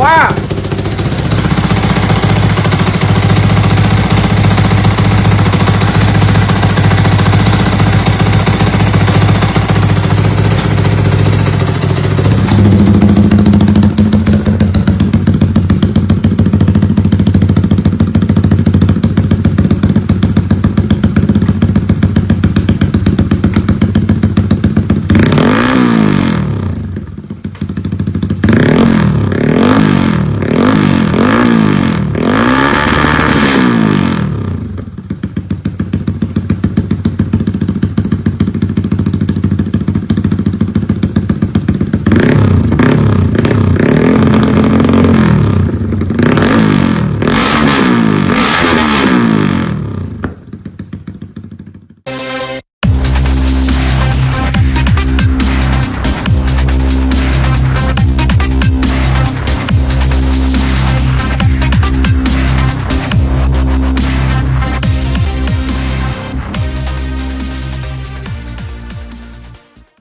Wow.